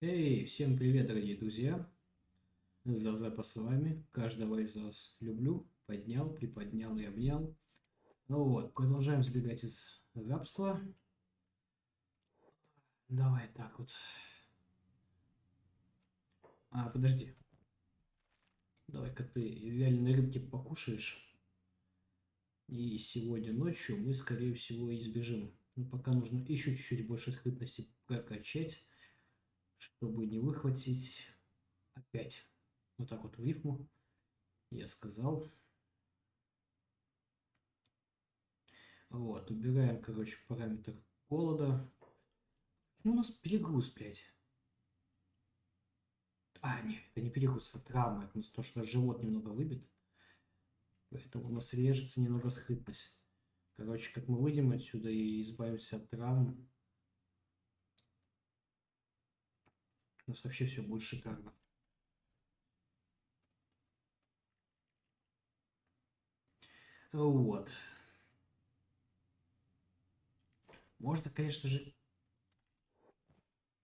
Эй, всем привет, дорогие друзья! Зазепа с вами. Каждого из вас люблю. Поднял, приподнял и обнял. Ну вот, продолжаем сбегать из рабства. Давай так вот. А, подожди. Давай-ка ты вяленой рыбки покушаешь. И сегодня ночью мы, скорее всего, избежим. Но ну, пока нужно еще чуть-чуть больше скрытности прокачать, чтобы не выхватить опять. Вот так вот в рифму я сказал. Вот, убираем, короче, параметр голода. Почему у нас перегруз, блядь? А, нет, это не перегруз, это травма. Это то, что живот немного выбит. Поэтому у нас режется немного скрытность. Короче, как мы выйдем отсюда и избавимся от травм, у нас вообще все будет шикарно. Вот. Можно, конечно же,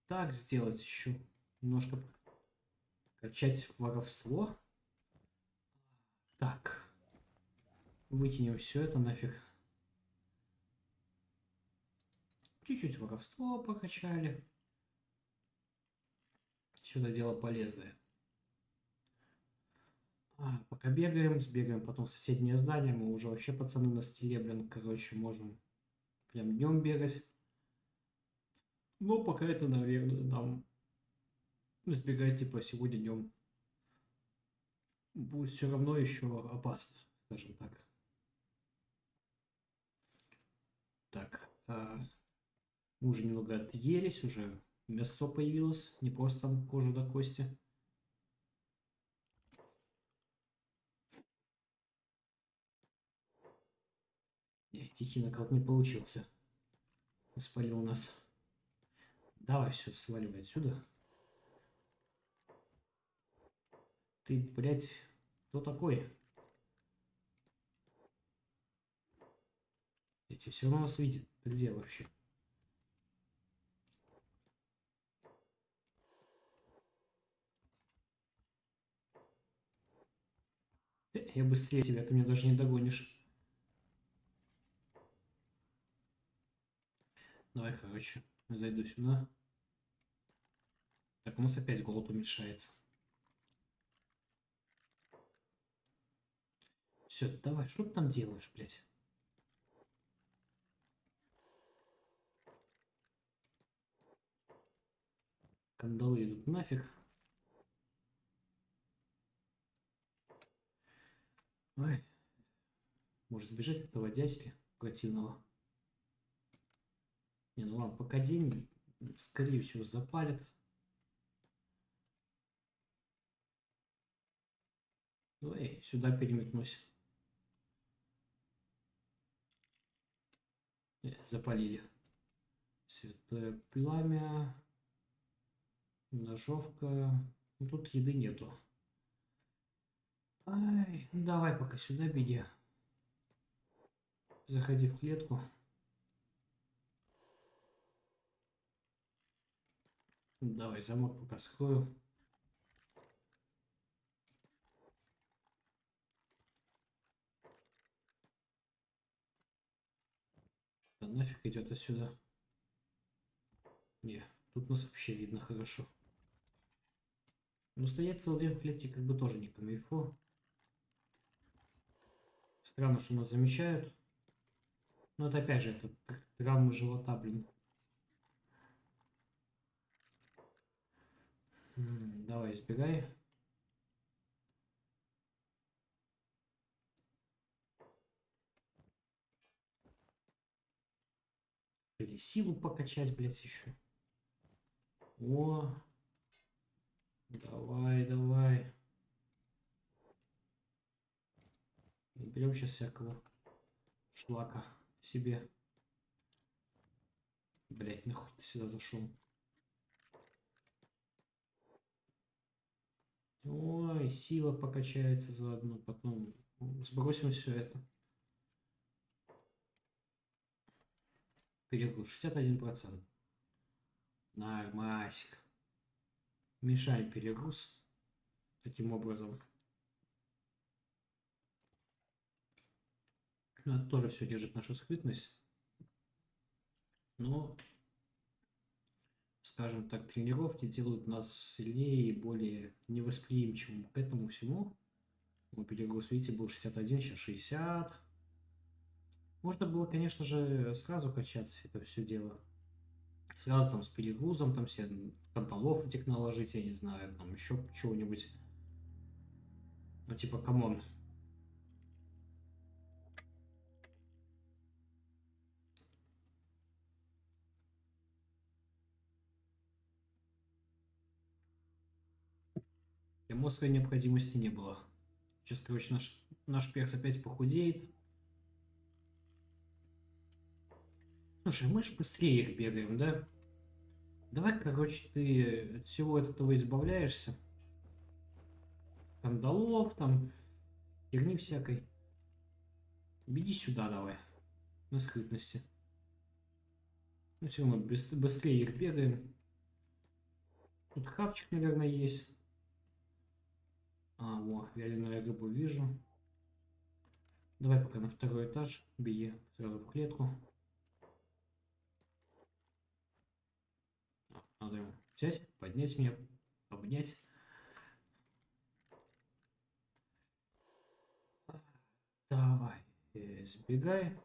так сделать еще. Немножко качать воровство. Так. Вытянем все это нафиг. Чуть-чуть воровство покачали. Сюда дело полезное. А, пока бегаем, сбегаем потом в соседнее здание. Мы уже вообще, пацаны, на стиле, блин, короче, можем прям днем бегать. Но пока это, наверное, нам сбегать, типа, сегодня днем будет все равно еще опасно, скажем так. Так, а, мы уже немного отъелись, уже мясо появилось, не просто там кожа до кости. Не, тихий нокаут не получился. Спалил нас. Давай все, сваливай отсюда. Ты, блядь, кто такой? Эти все равно нас видит. Ты где вообще? Я быстрее тебя, ты меня даже не догонишь. Давай, короче, зайду сюда. Так, у нас опять голод уменьшается. Все, давай, что ты там делаешь, блядь? Кандалы идут нафиг. Ой. Может сбежать от этого дядьки противного. Не, ну ладно, пока день, скорее всего, запалит. Ой, сюда переметнусь. запалили. Святое пламя. Ножовка. Ну, тут еды нету. Ай, давай пока сюда беги. Заходи в клетку. Давай замок пока скрою. Да нафиг идет отсюда. Не, тут нас вообще видно хорошо. Но стоять целый день в клетке как бы тоже не камильфо. Странно, что нас замечают. Но это опять же, это травмы живота, блин. Давай, избегай. Или силу покачать, блядь, еще. О, давай, давай. Берем сейчас всякого шлака себе. Блять, нахуй ты сюда зашел. Ой, сила покачается заодно, потом сбросим все это. Перегруз 61%. Нормасик. Мешаем перегруз таким образом. Это тоже все держит нашу скрытность. Но, скажем так, тренировки делают нас сильнее и более невосприимчивым к этому всему. Ну, перегруз, видите, был 61, сейчас 60. Можно было, конечно же, сразу качать это все дело. Сразу там с перегрузом, там все канталов этих наложить, я не знаю, там еще чего-нибудь. Ну, типа, come on. Эмоции необходимости не было. Сейчас, короче, наш, наш перс опять похудеет. Слушай, мы же быстрее их бегаем, да? Давай, короче, ты от всего этого избавляешься. Кандалов, там, херни всякой. Беги сюда давай, на скрытности. Ну все, мы быстрее их бегаем. Тут хавчик, наверное, есть. А, во, вяленую рыбу вижу. Давай пока на второй этаж. Беги сразу в клетку. Надо ему взять, поднять меня, обнять. Давай, э, сбегай.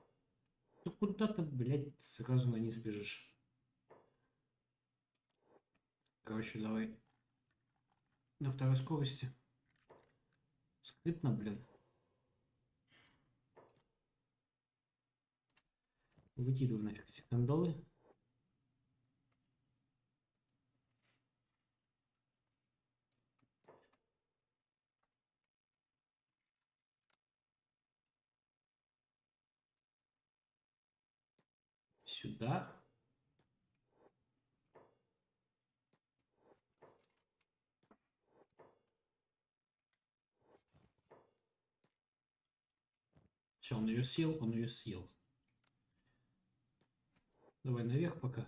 Ну ты, блядь, сразу на низ бежишь. Короче, давай на второй скорости. Скрытно, блин. Выкидываю нафиг эти кандалы. Сюда. Все, он ее съел, он ее съел. Давай наверх пока.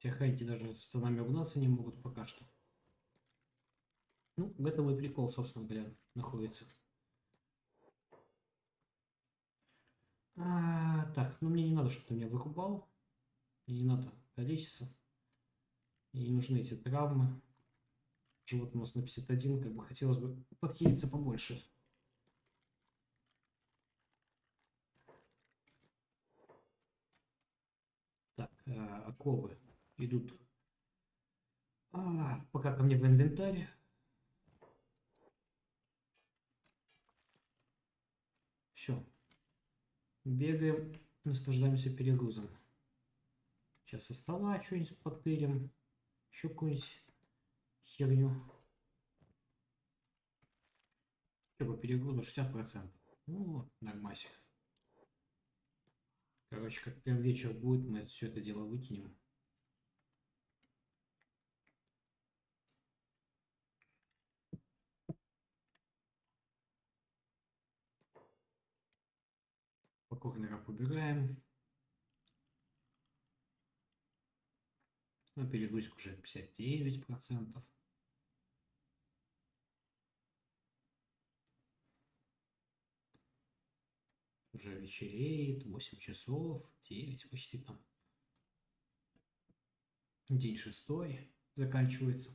Те охранники даже за нами угнаться не могут пока что. Ну, в этом и прикол, собственно говоря, находится. А, так, ну мне не надо, чтобы ты меня вырубал. Мне не надо количество. И не нужны эти травмы. Живот у нас на 51, как бы хотелось бы подхилиться побольше. Оковы идут а, пока ко мне в инвентарь. Все. Бегаем, наслаждаемся перегрузом. Сейчас со стола что-нибудь подтырим. Еще какую-нибудь херню. Что по перегрузу 60%. Ну, нормасик. Короче, как прям вечер будет, мы все это дело выкинем. По корнерам убираем. Ну, перегрузка уже 59%. Уже вечереет, 8 часов, 9 почти там. День шестой заканчивается.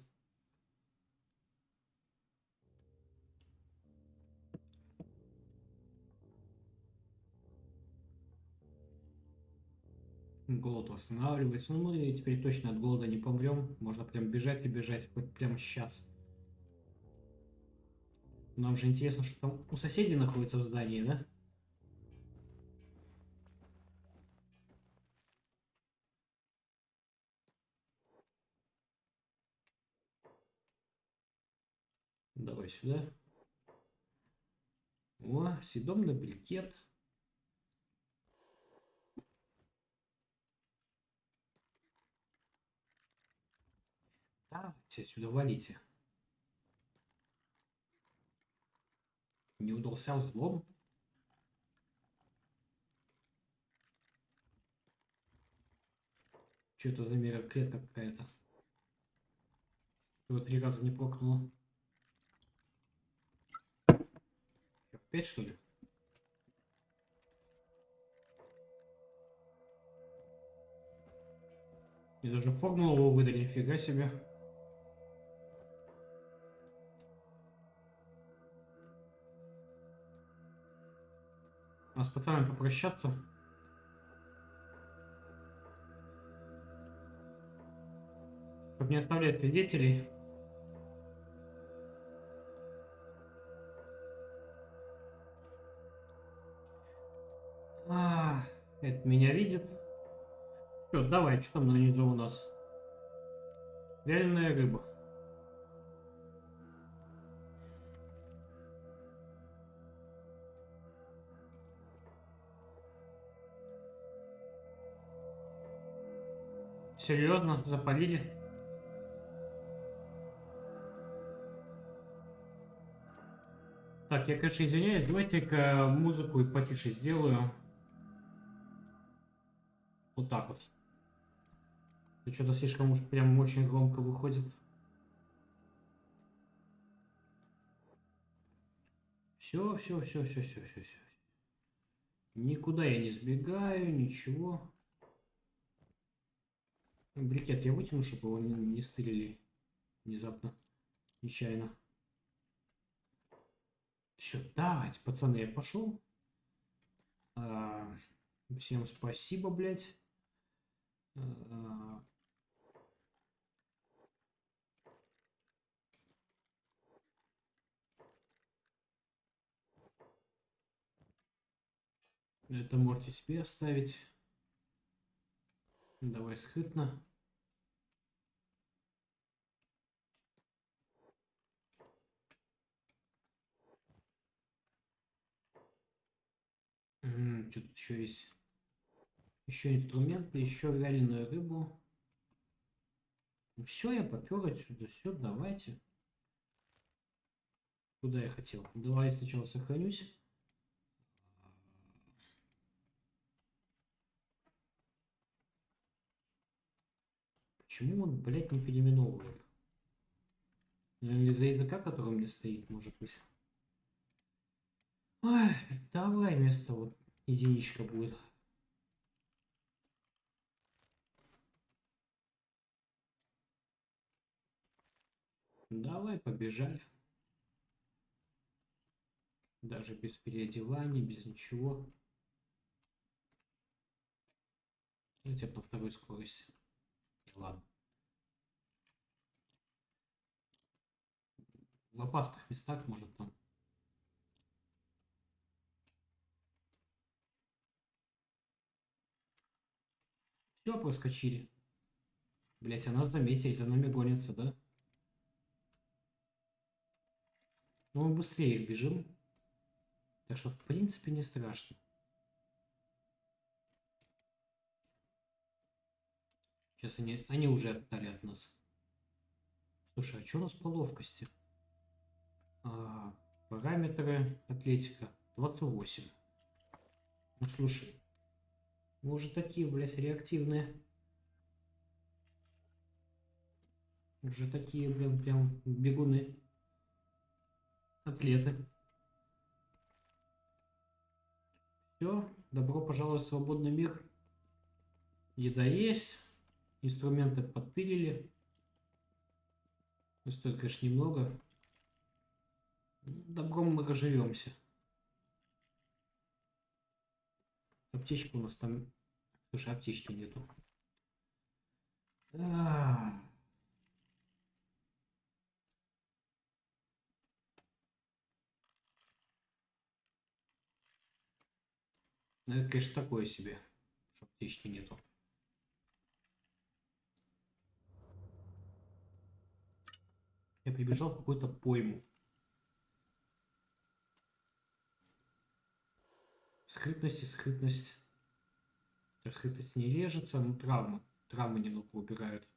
Голод восстанавливается. Ну, мы теперь точно от голода не помрем. Можно прям бежать и бежать, хоть прямо сейчас. Нам же интересно, что там у соседей находится в здании, да? Давай сюда. О, съедобный брикет. Давайте отсюда валите. Не удался взлом. Что это за мера клетка какая-то? Его три раза не прокнуло. Опять что ли? Мне даже формулу выдали, нифига себе. А с попрощаться. Чтобы не оставлять свидетелей. А, это меня видит. Все, давай, что там на низу у нас? Вяленая рыба. Серьезно? Запалили? Так, я, конечно, извиняюсь. Давайте-ка музыку потише сделаю. Вот так вот. Что-то слишком уж прям очень громко выходит. Все, все, все, все, все, все, все. Никуда я не сбегаю, ничего. Брикет я вытяну, чтобы его не, не стырили внезапно, нечаянно. Все, давайте, пацаны, я пошел. А, всем спасибо, блядь. А, это можете себе оставить. Давай скрытно. Что тут еще есть? Еще инструменты, еще вяленую рыбу. Ну, все, я попер отсюда. Все, давайте. Куда я хотел? Давай сначала сохранюсь. Почему он, блядь, не переименовывает? Наверное, из-за языка, который мне стоит, может быть. Ой, давай вместо вот единичка будет. Давай, побежали. Даже без переодевания, без ничего. Хотя на второй скорости. Ладно. В опасных местах, может, там. Все, проскочили. Блять, а нас заметили, за нами гонятся, да? Но мы быстрее их бежим. Так что, в принципе, не страшно. Сейчас они, они уже отстали от нас. Слушай, а что у нас по ловкости? А, параметры атлетика 28. Ну слушай, мы уже такие, блядь, реактивные. Уже такие, блин, прям бегуны. Атлеты. Все, добро пожаловать в свободный мир. Еда есть. Инструменты подтырили. Стоит, конечно, немного. Добром мы разживемся. Аптечка у нас там... Слушай, аптечки нету. А -а -а. Ну, это, конечно, такое себе, что аптечки нету. Я прибежал в какую-то пойму. Скрытность и скрытность. Скрытность не режется, но травмы. Травмы немного убирают.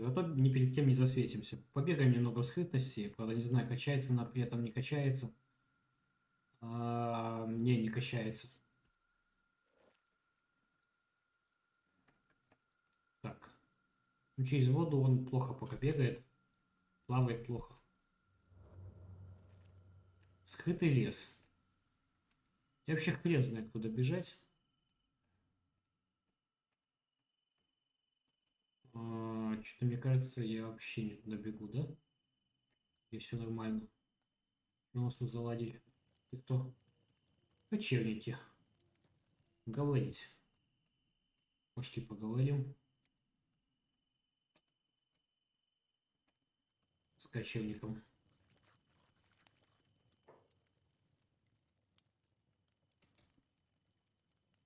Зато ни перед кем не засветимся. Побегаем немного в скрытности. Правда, не знаю, качается она при этом, не качается. А, не, не качается. Так. Ну, через воду он плохо пока бегает. Плавает плохо. Скрытый лес. Я вообще хрен знает, куда бежать. Что-то мне кажется, я вообще не туда бегу, да? И все нормально. Что у заладили? Ты кто? Кочевники. Говорить. Пошли поговорим. С кочевником.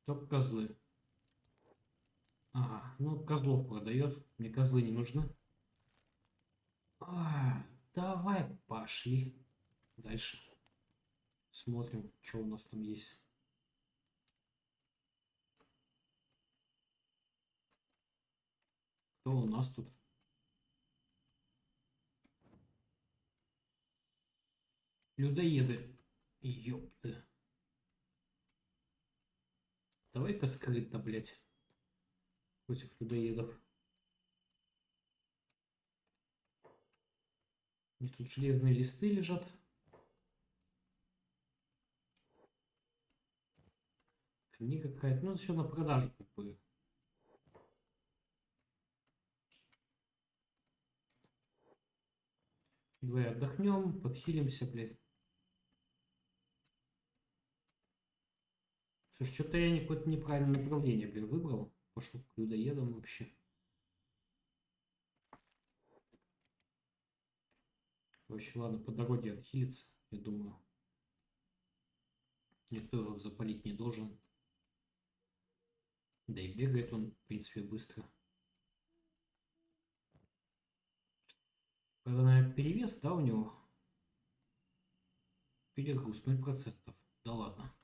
Только козлы. Ага, ну козлов продает. Мне козлы не нужны. А, давай пошли. Дальше. Смотрим, что у нас там есть. Кто у нас тут? Людоеды. Ёпты. Давай-ка скрытно, блядь. Против людоедов. И тут железные листы лежат. Книга какая-то. Ну, все на продажу, как. Давай отдохнем, подхилимся, блядь. Слушай, что-то я какое-то неправильное направление, блин, выбрал. Пошел к людоедам вообще. Короче, ладно, по дороге отхилиться, я думаю. Никто его запалить не должен. Да и бегает он, в принципе, быстро. Правда, наверное, перевес, да, у него? Перегруз 0%. Да ладно.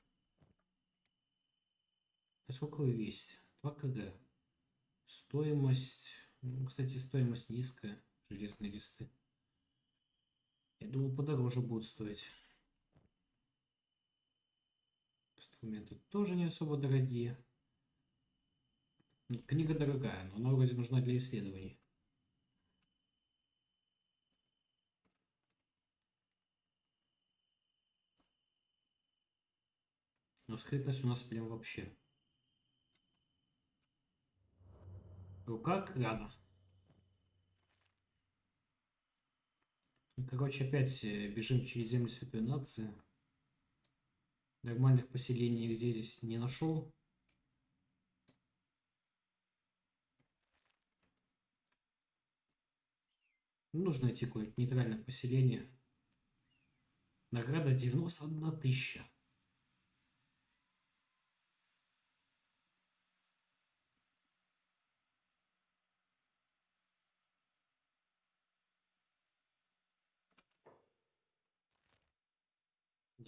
А сколько вы весите? 2 кг. Стоимость... Ну, кстати, стоимость низкая. Железные листы. Я думаю, подороже будет стоить. Инструменты тоже не особо дорогие. Книга дорогая, но она вроде нужна для исследований. Но скрытность у нас прям вообще. Рука крана. Короче, опять э, бежим через землю Святой Нации. Нормальных поселений где здесь не нашел. Нужно найти какое-нибудь нейтральное поселение. Награда 91 тысяча.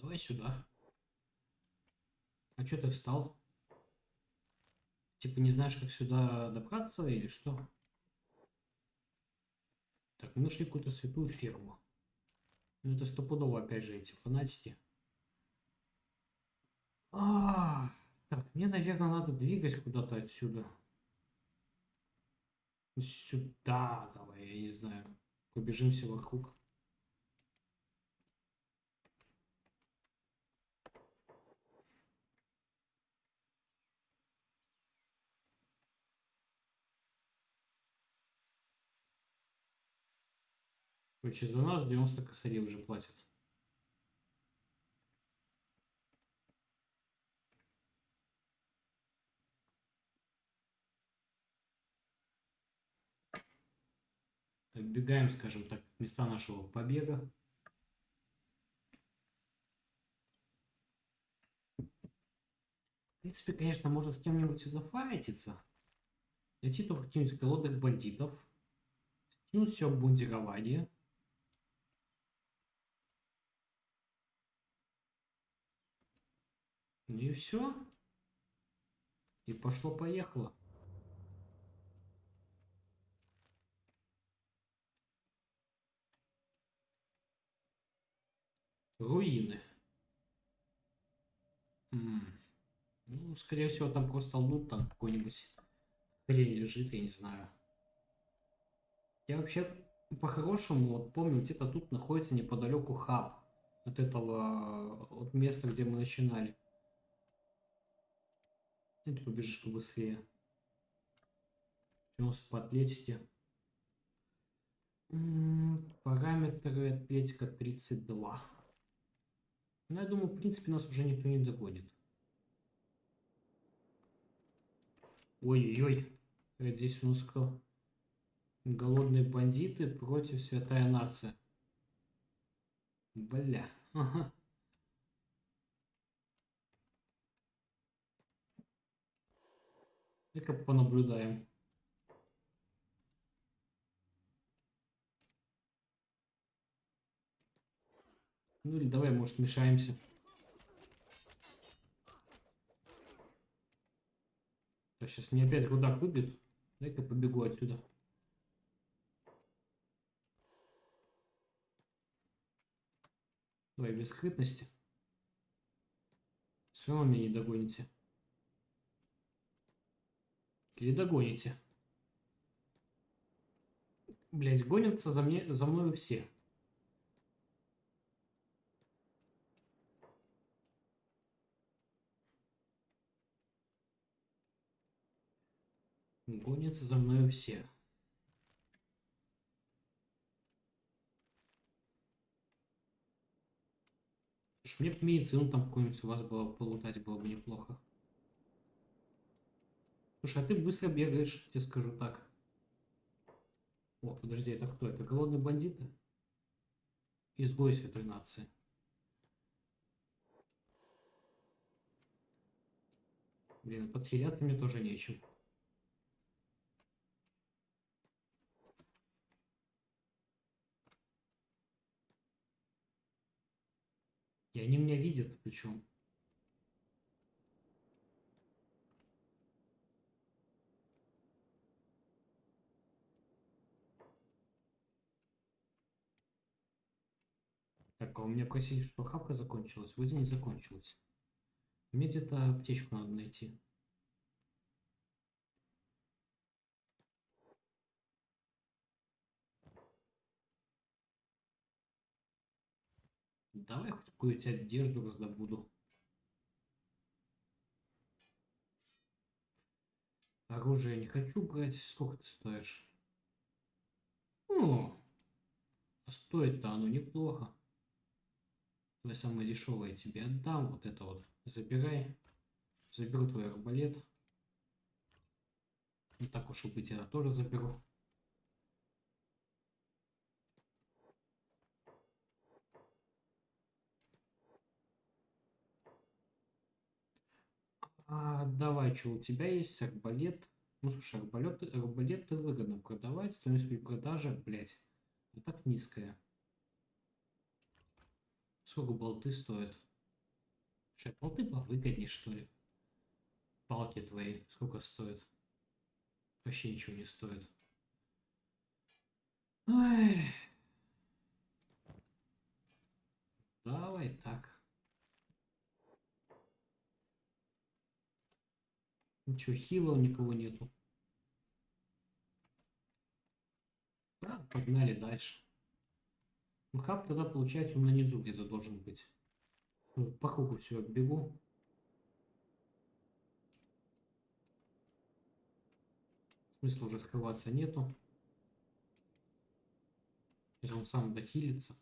Давай сюда. А что ты встал? Типа не знаешь, как сюда добраться или что? Так, мы нашли какую-то святую ферму. Ну это стопудово опять же эти фанатики. А, так, мне, наверное, надо двигать куда-то отсюда. Сюда, давай, я не знаю. Побежимся вокруг. Короче, за нас 90 косарей уже платят. Отбегаем, скажем так, места нашего побега. В принципе, конечно, можно с кем-нибудь и зафайтиться. Найти только каких-нибудь голодных бандитов. Скинуть все обмундирование. И все. И пошло-поехало. Руины. М -м. Ну, скорее всего, там просто лут там какой-нибудь хрень лежит, я не знаю. Я вообще по-хорошему вот помню, где-то тут находится неподалеку хаб от этого, от места, где мы начинали. И ты побежишь побыстрее. Нас по атлетике. Параметры атлетика 32. Ну, я думаю, в принципе, нас уже никто не догонит. Ой-ой-ой. Здесь у нас кто? Голодные бандиты против святая нация. Бля. Ага. Ну-ка понаблюдаем. Ну или давай, может, мешаемся. Так, сейчас мне опять рудак выбьет. Дай-ка побегу отсюда. Давай без скрытности. Все равно меня не догоните. Или догоните. Блять, гонятся за, мне, за мною все. Гонятся за мною все. Мне бы медицину там какую-нибудь у вас было полутать, было бы неплохо. Слушай, а ты быстро бегаешь, тебе скажу так. О, подожди, это кто? Это голодные бандиты? Изгой святой нации. Блин, подхиляться мне тоже нечем. И они меня видят причем. Так, а у меня просили, что хавка закончилась. Вроде не закончилась. Мне где-то аптечку надо найти. Давай хоть какую-нибудь одежду раздобуду. Оружие не хочу брать. Сколько ты стоишь? О, а стоит-то оно неплохо. Твое самое дешевое тебе отдам. Вот это вот забирай. Заберу твой арбалет. Не так уж и быть, я тоже заберу. А, давай, что у тебя есть арбалет? Ну, слушай, арбалет, арбалет ты выгодно продавать. Стоимость при продаже, блядь, так низкая. Сколько болты стоят? Слушай, болты повыгоднее, что ли? Палки твои сколько стоят? Вообще ничего не стоит. Ой. Давай так. Ничего, хила у никого нету. Да, погнали дальше. Ну, хаб тогда, получается, он на низу где-то должен быть. Ну, по кругу все бегу. Смысла уже скрываться нету. Если он сам дохилится.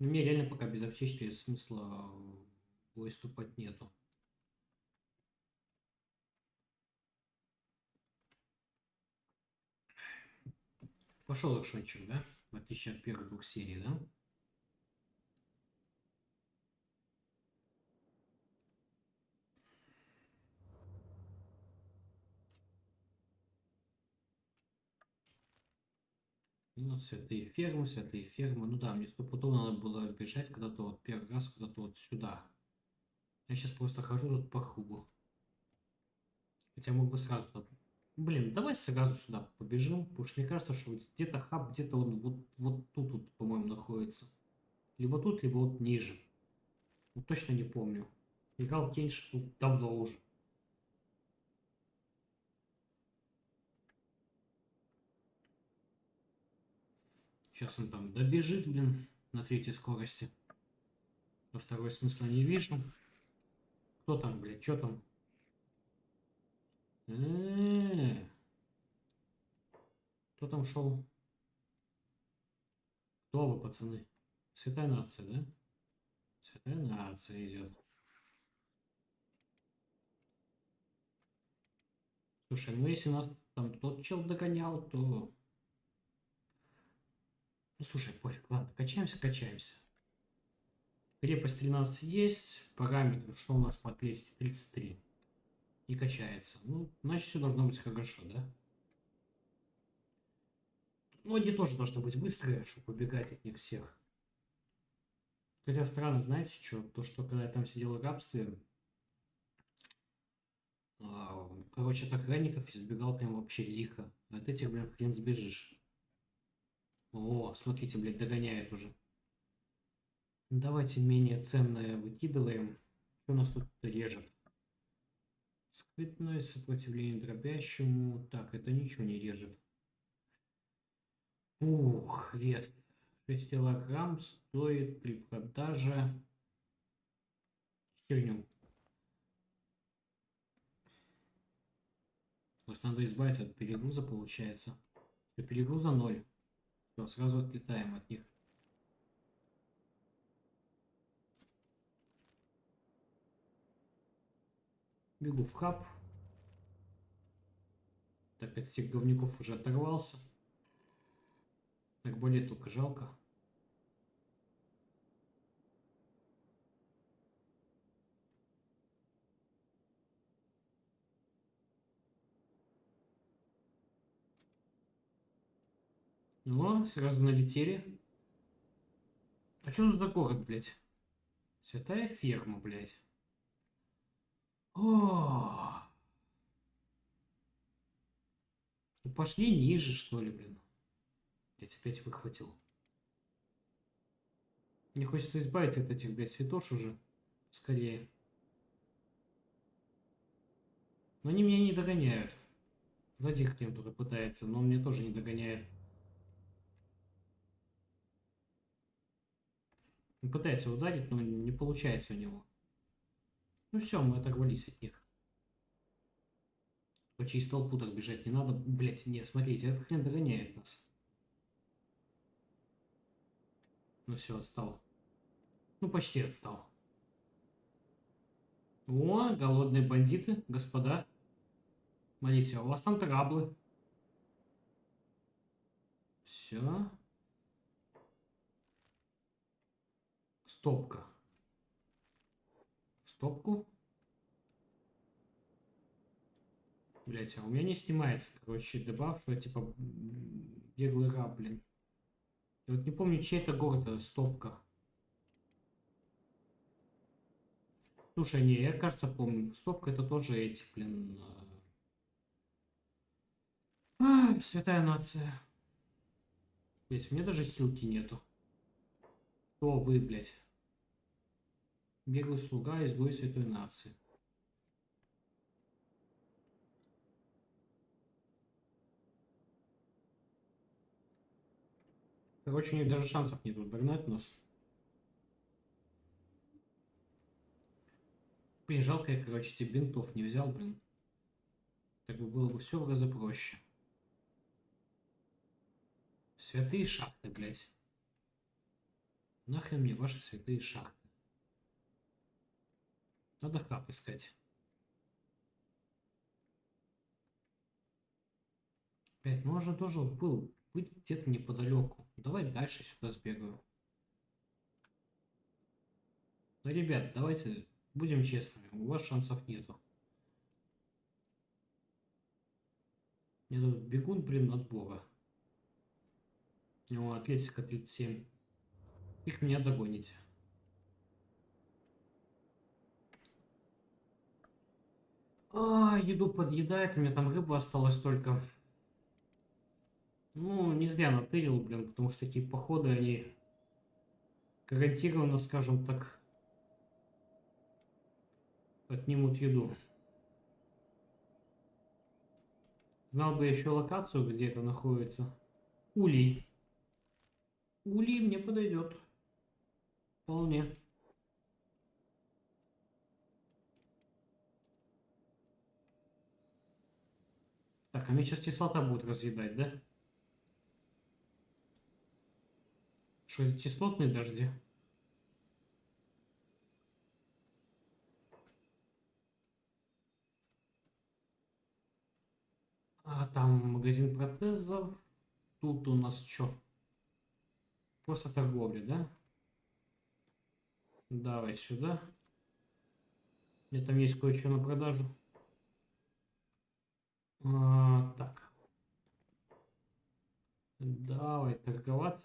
Но мне реально пока без аптечки смысла выступать нету. Пошел экшончик, да? В отличие от первых двух серий, да? Ну, святые фермы, святые фермы. Ну да, мне стопудово надо было бежать когда-то вот первый раз куда-то вот сюда. Я сейчас просто хожу тут по кругу. Хотя мог бы сразу Блин, давай сразу сюда побежим, потому что мне кажется, что где-то хаб, где-то он вот, вот тут, вот, по-моему, находится. Либо тут, либо вот ниже. Вот точно не помню. Играл Кенш давно уже. Сейчас он там добежит, блин, на третьей скорости. Во второй смысла не вижу. Кто там, блядь, что там? Кто там шел? Кто вы, пацаны? Святая нация, да? Святая нация идет. Слушай, ну если нас там тот чел догонял, то... Ну, слушай, пофиг, ладно, качаемся, качаемся. Крепость 13 есть, параметр, что у нас по 233. И качается. Ну, значит, все должно быть хорошо, да? Ну, они тоже должны быть быстрые, чтобы убегать от них всех. Хотя странно, знаете, что? То, что когда я там сидел в рабстве, а, короче, от охранников избегал прям вообще лихо. От этих, блин, хрен сбежишь. О, смотрите, блядь, догоняет уже. Давайте менее ценное выкидываем. Что у нас тут режет? Скрытное сопротивление дробящему. Так, это ничего не режет. Ух, вес 6 килограмм стоит при продаже херню. То есть надо избавиться от перегруза, получается. Перегруза ноль. Все, сразу отлетаем от них. Бегу в хаб. Так, от этих говнюков уже оторвался. Так более только жалко. Ну, сразу налетели. А что за город, блядь? Святая ферма, блядь. О! Ну, пошли ниже, что ли, блин. Я опять выхватил. Мне хочется избавиться от этих, блядь, святош уже. Скорее. Но они меня не догоняют. Вроде хрен кто-то пытается, но он мне тоже не догоняет. Он пытается ударить, но не получается у него. Ну все, мы оторвались от них. По через толпу так бежать не надо. Блять, нет, смотрите, этот хрен догоняет нас. Ну все, отстал. Ну, почти отстал. О, голодные бандиты, господа. Смотрите, у вас там траблы. Все. Стопка. Стопку. Блять, а у меня не снимается, короче, добавь, что типа беглый раб, блин. Я вот не помню, чей это город, это стопка. Слушай, не, я, кажется, помню. Стопка это тоже эти, блин. А, святая нация. Блять, у меня даже хилки нету. Кто вы, блядь? Беглый слуга, изгой святой нации. Короче, у них даже шансов нету догнать нас. Блин, жалко я, короче, тебе бинтов не взял, блин. Так бы было бы все в разы проще. Святые шахты, блядь. Нахрен мне ваши святые шахты. Надо хаб искать. Блять, ну он же тоже был быть где-то неподалеку. Давай дальше сюда сбегаю. Да, ребят, давайте будем честными. У вас шансов нету. Мне тут бегун, блин, от бога. У него атлетика 37. Их меня догоните. А, еду подъедает, у меня там рыба осталась только. Ну, не зря натырил, блин, потому что такие походы, они гарантированно, скажем так, отнимут еду. Знал бы еще локацию, где это находится. Улей. Ули мне подойдет. Вполне. Так, мне сейчас кислота будет разъедать, да? Что это кислотные дожди? А там магазин протезов. Тут у нас что? Просто торговля, да? Давай сюда. Мне там есть кое-что на продажу. А, так. Давай торговать.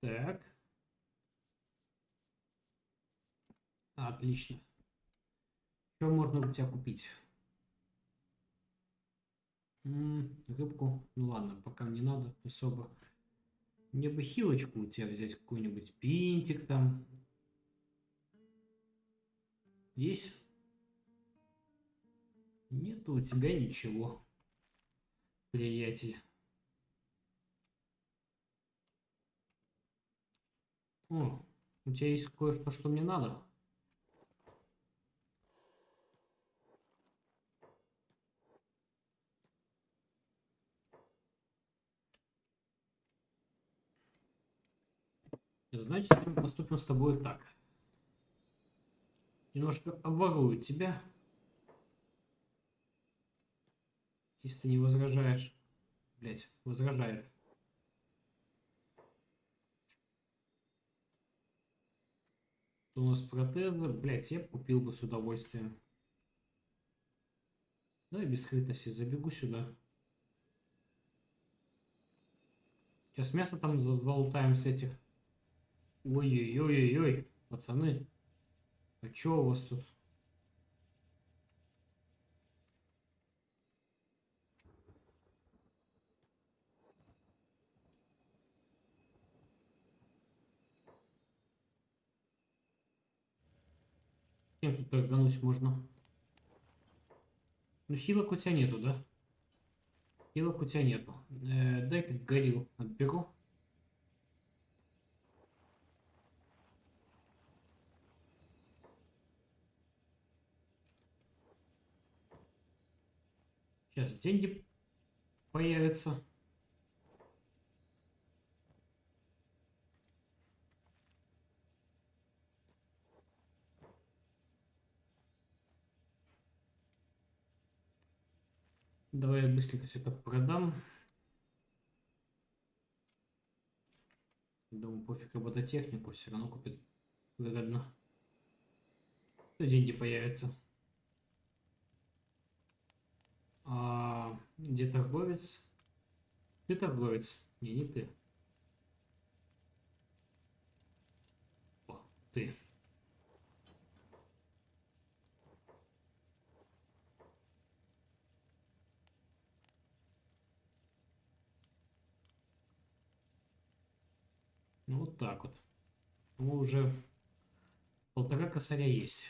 Так. Отлично. Что можно у тебя купить? М -м, рыбку. Ну ладно, пока не надо особо. Мне бы хилочку у тебя взять, какой-нибудь пинтик там. Есть? Нету у тебя ничего, приятель. О, у тебя есть кое-что, что мне надо. Значит, мы поступим с тобой так. Немножко обворую тебя. Если ты не возражаешь. Блять, возражает. у нас протезы. Блять, я купил бы с удовольствием. Да, без скрытности. Забегу сюда. Сейчас мясо там залутаем с этих. Ой-ой-ой-ой, пацаны. А чё у вас тут? Тут торгануть можно? Ну, хилок у тебя нету, да? Хилок у тебя нету. Э, Дай-ка горил отберу. Сейчас деньги появятся. Давай я быстренько все это продам. Думаю, пофиг робототехнику, все равно купит выгодно. Деньги появятся. А, где торговец? Ты торговец? Не, не ты. О, ты. Ну, вот так вот. Ну, уже полтора косаря есть.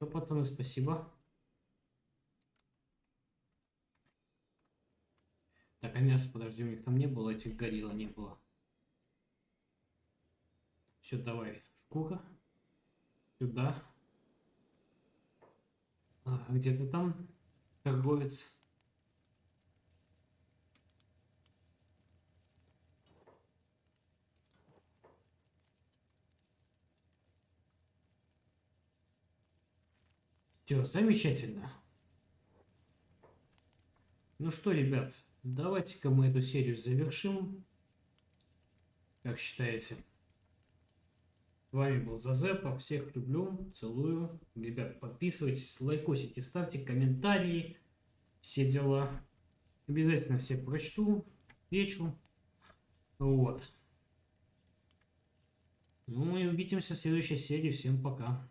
Ну, пацаны, спасибо. Так, а мясо, подожди, у них там не было, этих горилла не было. Все, давай, шкура. Сюда. А, где ты там, торговец? Все, замечательно. Ну что, ребят, давайте-ка мы эту серию завершим. Как считаете? С вами был Зазепа. Всех люблю, целую. Ребят, подписывайтесь, лайкосите, ставьте комментарии. Все дела. Обязательно все прочту, вечу. Вот. Ну и увидимся в следующей серии. Всем пока.